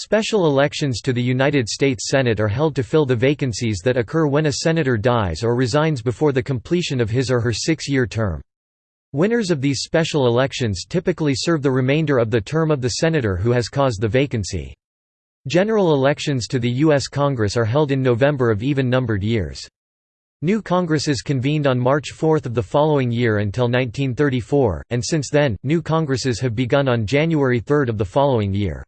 Special elections to the United States Senate are held to fill the vacancies that occur when a senator dies or resigns before the completion of his or her six-year term. Winners of these special elections typically serve the remainder of the term of the senator who has caused the vacancy. General elections to the U.S. Congress are held in November of even-numbered years. New Congresses convened on March 4 of the following year until 1934, and since then, new Congresses have begun on January 3 of the following year.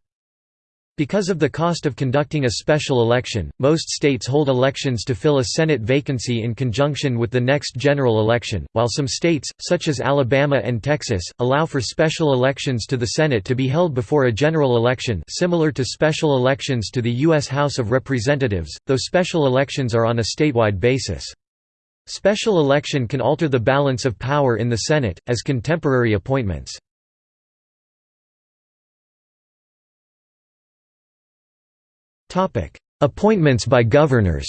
Because of the cost of conducting a special election, most states hold elections to fill a Senate vacancy in conjunction with the next general election, while some states, such as Alabama and Texas, allow for special elections to the Senate to be held before a general election similar to special elections to the U.S. House of Representatives, though special elections are on a statewide basis. Special election can alter the balance of power in the Senate, as contemporary appointments. Appointments by governors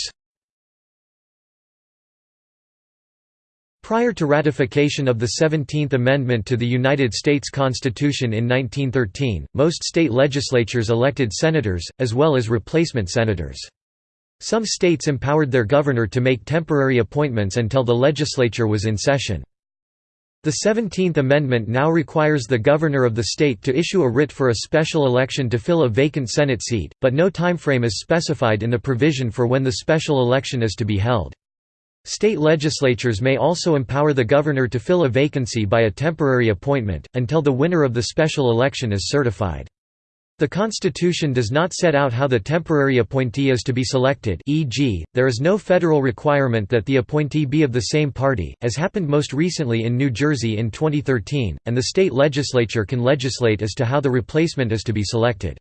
Prior to ratification of the Seventeenth Amendment to the United States Constitution in 1913, most state legislatures elected senators, as well as replacement senators. Some states empowered their governor to make temporary appointments until the legislature was in session. The Seventeenth Amendment now requires the governor of the state to issue a writ for a special election to fill a vacant Senate seat, but no timeframe is specified in the provision for when the special election is to be held. State legislatures may also empower the governor to fill a vacancy by a temporary appointment, until the winner of the special election is certified. The Constitution does not set out how the temporary appointee is to be selected e.g., there is no federal requirement that the appointee be of the same party, as happened most recently in New Jersey in 2013, and the state legislature can legislate as to how the replacement is to be selected.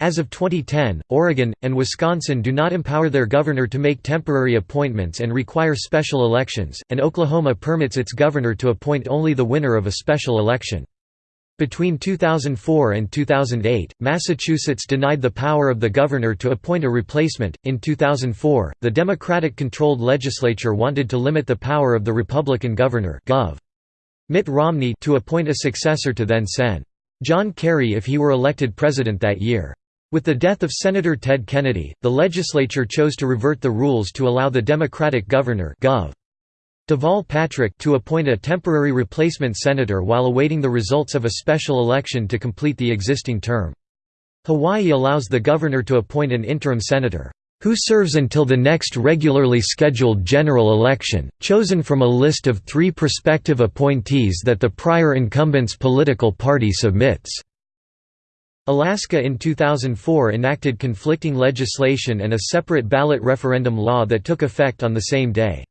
As of 2010, Oregon, and Wisconsin do not empower their governor to make temporary appointments and require special elections, and Oklahoma permits its governor to appoint only the winner of a special election. Between 2004 and 2008, Massachusetts denied the power of the governor to appoint a replacement. In 2004, the Democratic controlled legislature wanted to limit the power of the Republican governor Gov. Mitt Romney to appoint a successor to then Sen. John Kerry if he were elected president that year. With the death of Senator Ted Kennedy, the legislature chose to revert the rules to allow the Democratic governor Gov. Deval Patrick to appoint a temporary replacement senator while awaiting the results of a special election to complete the existing term. Hawaii allows the governor to appoint an interim senator, who serves until the next regularly scheduled general election, chosen from a list of three prospective appointees that the prior incumbent's political party submits. Alaska in 2004 enacted conflicting legislation and a separate ballot referendum law that took effect on the same day.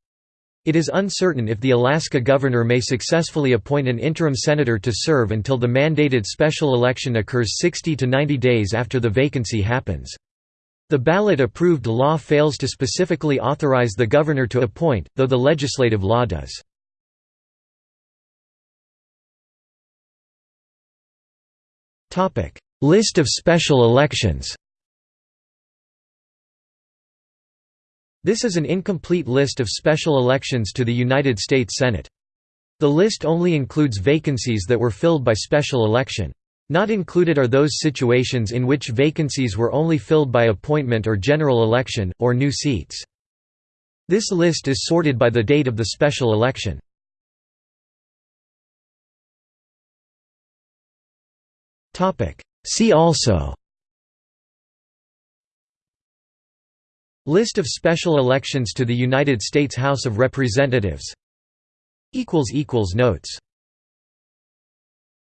It is uncertain if the Alaska governor may successfully appoint an interim senator to serve until the mandated special election occurs 60 to 90 days after the vacancy happens. The ballot-approved law fails to specifically authorize the governor to appoint, though the legislative law does. List of special elections This is an incomplete list of special elections to the United States Senate. The list only includes vacancies that were filled by special election. Not included are those situations in which vacancies were only filled by appointment or general election, or new seats. This list is sorted by the date of the special election. See also List of special elections to the United States House of Representatives. Notes